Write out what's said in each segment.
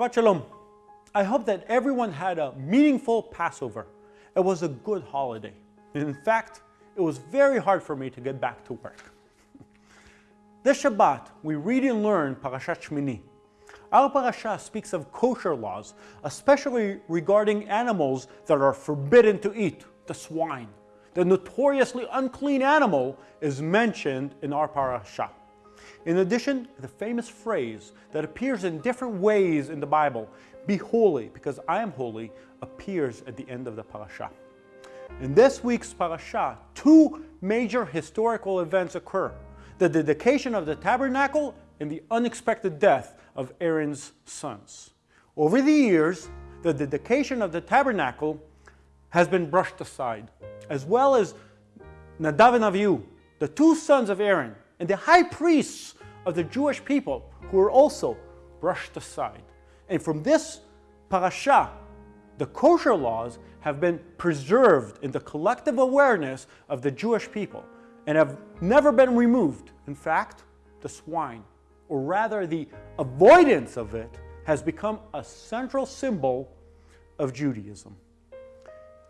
Shabbat Shalom. I hope that everyone had a meaningful Passover. It was a good holiday. In fact, it was very hard for me to get back to work. this Shabbat, we read and learn Parashat Shmini. Our parasha speaks of kosher laws, especially regarding animals that are forbidden to eat, the swine. The notoriously unclean animal is mentioned in our parasha. In addition, the famous phrase that appears in different ways in the Bible, be holy because I am holy, appears at the end of the parasha. In this week's parasha, two major historical events occur. The dedication of the tabernacle and the unexpected death of Aaron's sons. Over the years, the dedication of the tabernacle has been brushed aside, as well as Nadav and Avihu, the two sons of Aaron, and the high priests of the Jewish people who were also brushed aside. And from this parasha, the kosher laws have been preserved in the collective awareness of the Jewish people and have never been removed. In fact, the swine, or rather the avoidance of it, has become a central symbol of Judaism.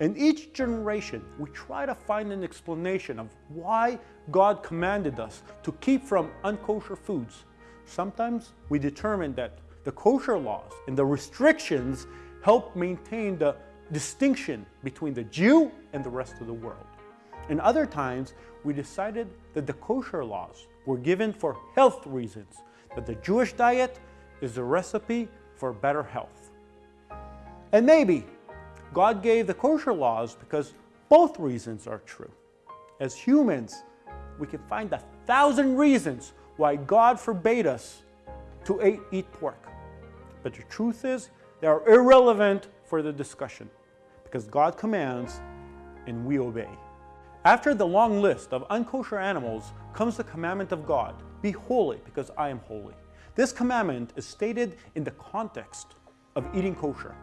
In each generation, we try to find an explanation of why God commanded us to keep from unkosher foods. Sometimes we determine that the kosher laws and the restrictions help maintain the distinction between the Jew and the rest of the world. And other times, we decided that the kosher laws were given for health reasons, that the Jewish diet is a recipe for better health. And maybe God gave the kosher laws because both reasons are true. As humans, we can find a thousand reasons why God forbade us to eat pork. But the truth is, they are irrelevant for the discussion because God commands and we obey. After the long list of unkosher animals comes the commandment of God, be holy because I am holy. This commandment is stated in the context of eating kosher.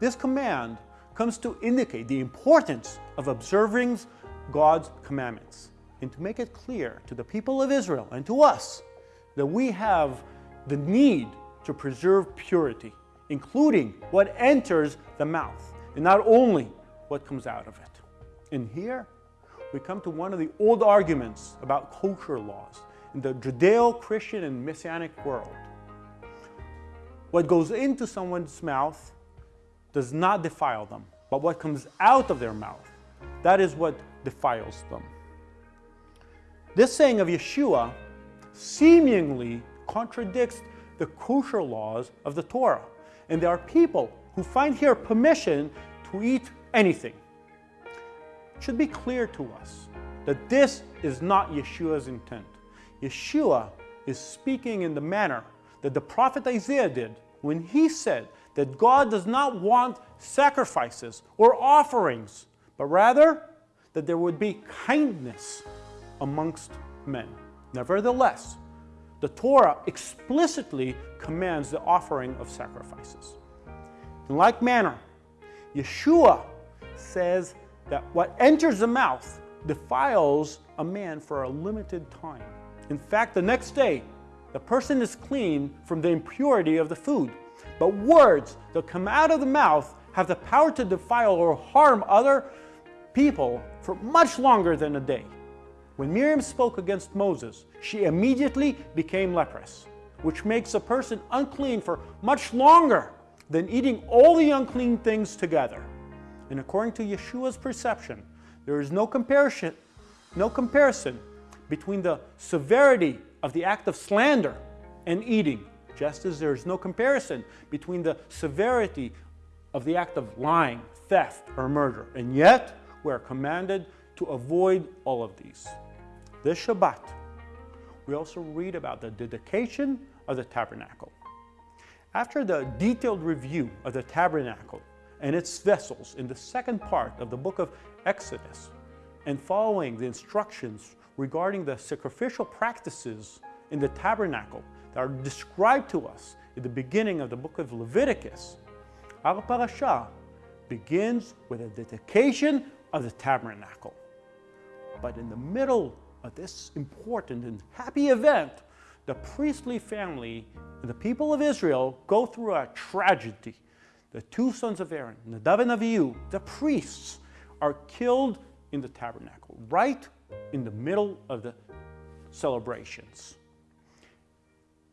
This command comes to indicate the importance of observing God's commandments and to make it clear to the people of Israel and to us that we have the need to preserve purity, including what enters the mouth and not only what comes out of it. And here we come to one of the old arguments about kosher laws in the Judeo-Christian and Messianic world. What goes into someone's mouth does not defile them, but what comes out of their mouth, that is what defiles them. This saying of Yeshua seemingly contradicts the kosher laws of the Torah. And there are people who find here permission to eat anything. It should be clear to us that this is not Yeshua's intent. Yeshua is speaking in the manner that the prophet Isaiah did when he said that God does not want sacrifices or offerings, but rather that there would be kindness amongst men. Nevertheless, the Torah explicitly commands the offering of sacrifices. In like manner, Yeshua says that what enters the mouth defiles a man for a limited time. In fact, the next day, the person is clean from the impurity of the food. But words that come out of the mouth have the power to defile or harm other people for much longer than a day. When Miriam spoke against Moses, she immediately became leprous, which makes a person unclean for much longer than eating all the unclean things together. And according to Yeshua's perception, there is no comparison, no comparison between the severity of the act of slander and eating, just as there is no comparison between the severity of the act of lying, theft, or murder. And yet, we are commanded to avoid all of these. This Shabbat, we also read about the dedication of the tabernacle. After the detailed review of the tabernacle and its vessels in the second part of the book of Exodus, and following the instructions regarding the sacrificial practices in the tabernacle that are described to us in the beginning of the book of Leviticus, our parasha begins with a dedication of the tabernacle. But in the middle of this important and happy event, the priestly family, and the people of Israel, go through a tragedy. The two sons of Aaron, Nadav and Avihu, the priests, are killed in the tabernacle, right in the middle of the celebrations.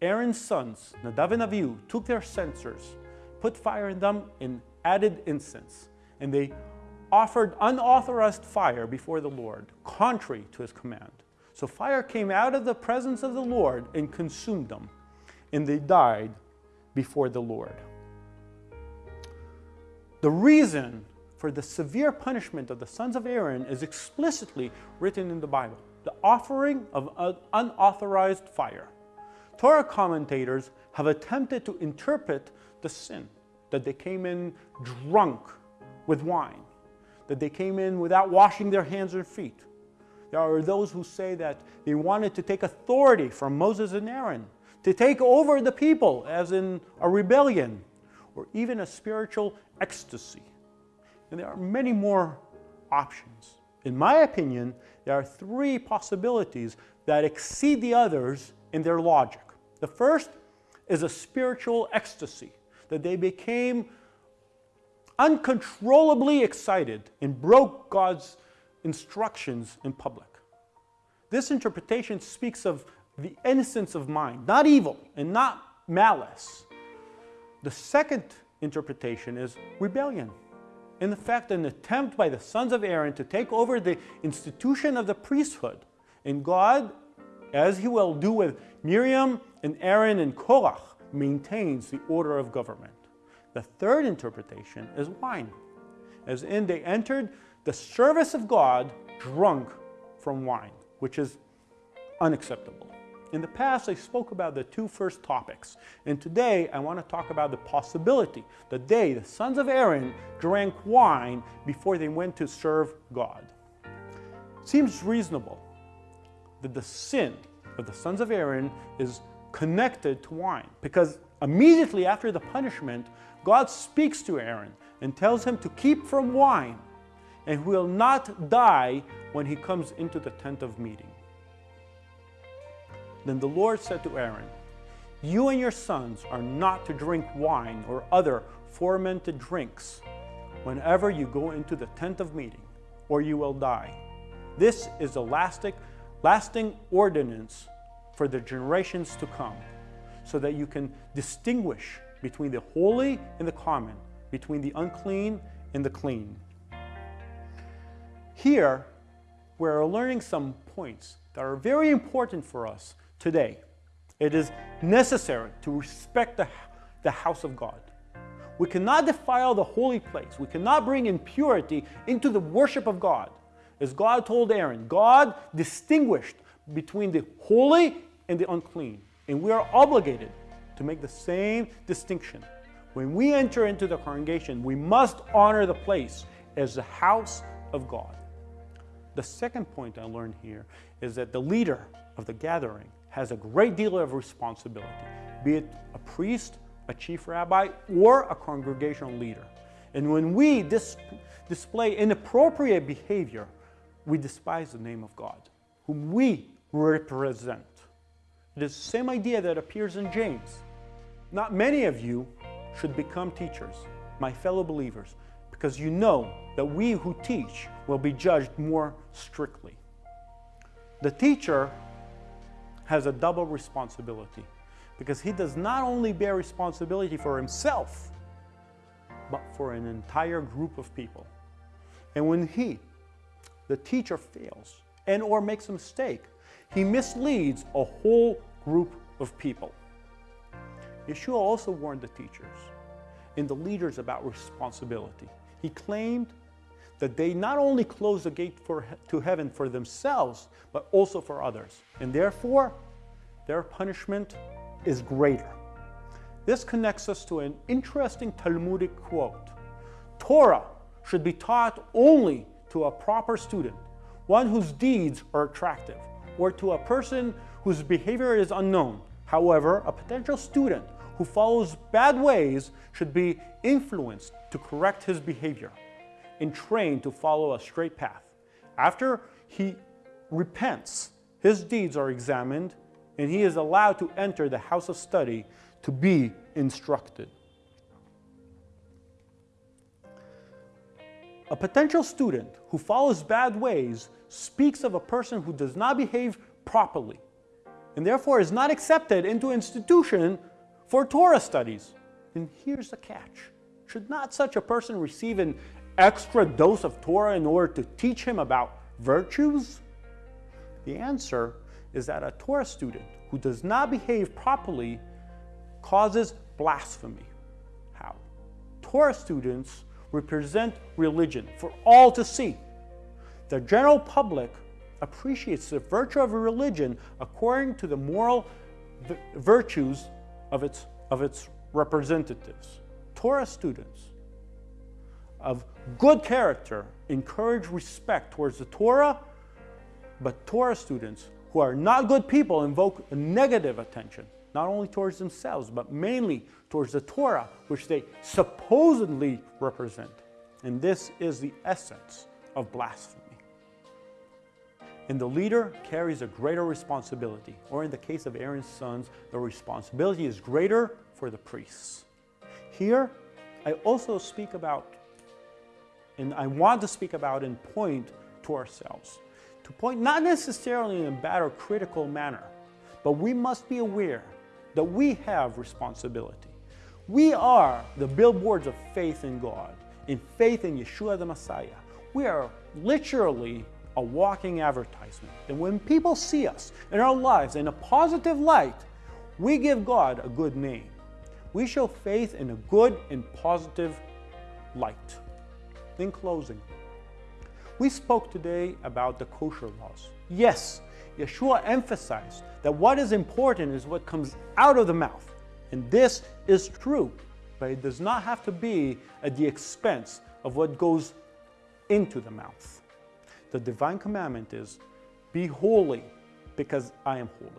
Aaron's sons, Nadav and Avihu, took their censers, put fire in them, and added incense. And they offered unauthorized fire before the Lord, contrary to his command. So fire came out of the presence of the Lord and consumed them, and they died before the Lord. The reason for the severe punishment of the sons of Aaron is explicitly written in the Bible the offering of unauthorized fire. Torah commentators have attempted to interpret the sin that they came in drunk with wine, that they came in without washing their hands and feet. There are those who say that they wanted to take authority from Moses and Aaron, to take over the people, as in a rebellion, or even a spiritual ecstasy. And there are many more options. In my opinion, there are three possibilities that exceed the others in their logic. The first is a spiritual ecstasy, that they became uncontrollably excited and broke God's instructions in public. This interpretation speaks of the innocence of mind, not evil and not malice. The second interpretation is rebellion. In fact, an attempt by the sons of Aaron to take over the institution of the priesthood. And God, as he will do with Miriam and Aaron and Korach, maintains the order of government. The third interpretation is wine, as in they entered the service of God drunk from wine, which is unacceptable. In the past, I spoke about the two first topics, and today I want to talk about the possibility that they, the sons of Aaron, drank wine before they went to serve God. It seems reasonable that the sin of the sons of Aaron is connected to wine, because immediately after the punishment, God speaks to Aaron and tells him to keep from wine and will not die when he comes into the tent of meeting. Then the Lord said to Aaron, You and your sons are not to drink wine or other fermented drinks whenever you go into the tent of meeting, or you will die. This is a lasting, lasting ordinance for the generations to come, so that you can distinguish between the holy and the common, between the unclean and the clean. Here, we're learning some points that are very important for us today. It is necessary to respect the, the house of God. We cannot defile the holy place. We cannot bring impurity into the worship of God. As God told Aaron, God distinguished between the holy and the unclean. And we are obligated to make the same distinction. When we enter into the congregation, we must honor the place as the house of God. The second point I learned here is that the leader of the gathering has a great deal of responsibility, be it a priest, a chief rabbi, or a congregational leader. And when we dis display inappropriate behavior, we despise the name of God, whom we represent. It is the same idea that appears in James. Not many of you should become teachers, my fellow believers, because you know that we who teach will be judged more strictly. The teacher has a double responsibility because he does not only bear responsibility for himself, but for an entire group of people. And when he, the teacher, fails and or makes a mistake, he misleads a whole group of people. Yeshua also warned the teachers and the leaders about responsibility. He claimed that they not only close the gate for, to heaven for themselves, but also for others. And therefore, their punishment is greater. This connects us to an interesting Talmudic quote. Torah should be taught only to a proper student, one whose deeds are attractive, or to a person whose behavior is unknown. However, a potential student who follows bad ways should be influenced to correct his behavior and trained to follow a straight path. After he repents, his deeds are examined and he is allowed to enter the house of study to be instructed. A potential student who follows bad ways speaks of a person who does not behave properly and therefore is not accepted into institution for Torah studies. And here's the catch. Should not such a person receive an extra dose of Torah in order to teach him about virtues? The answer is that a Torah student who does not behave properly causes blasphemy. How? Torah students represent religion for all to see. The general public appreciates the virtue of a religion according to the moral virtues of its, of its representatives. Torah students of good character encourage respect towards the Torah, but Torah students who are not good people invoke negative attention, not only towards themselves, but mainly towards the Torah, which they supposedly represent. And this is the essence of blasphemy. And the leader carries a greater responsibility, or in the case of Aaron's sons, the responsibility is greater for the priests. Here, I also speak about, and I want to speak about and point to ourselves. To point not necessarily in a bad or critical manner, but we must be aware that we have responsibility. We are the billboards of faith in God, in faith in Yeshua the Messiah. We are literally a walking advertisement. And when people see us in our lives in a positive light, we give God a good name. We show faith in a good and positive light. In closing, we spoke today about the kosher laws. Yes, Yeshua emphasized that what is important is what comes out of the mouth. And this is true, but it does not have to be at the expense of what goes into the mouth. The divine commandment is, be holy because I am holy.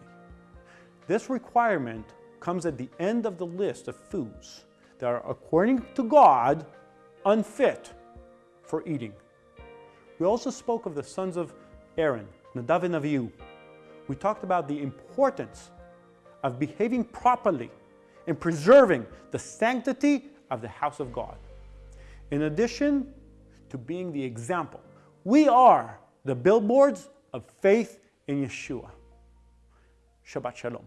This requirement comes at the end of the list of foods that are, according to God, unfit for eating. We also spoke of the sons of Aaron, Nadav and Avihu. We talked about the importance of behaving properly and preserving the sanctity of the house of God. In addition to being the example we are the billboards of faith in Yeshua. Shabbat Shalom.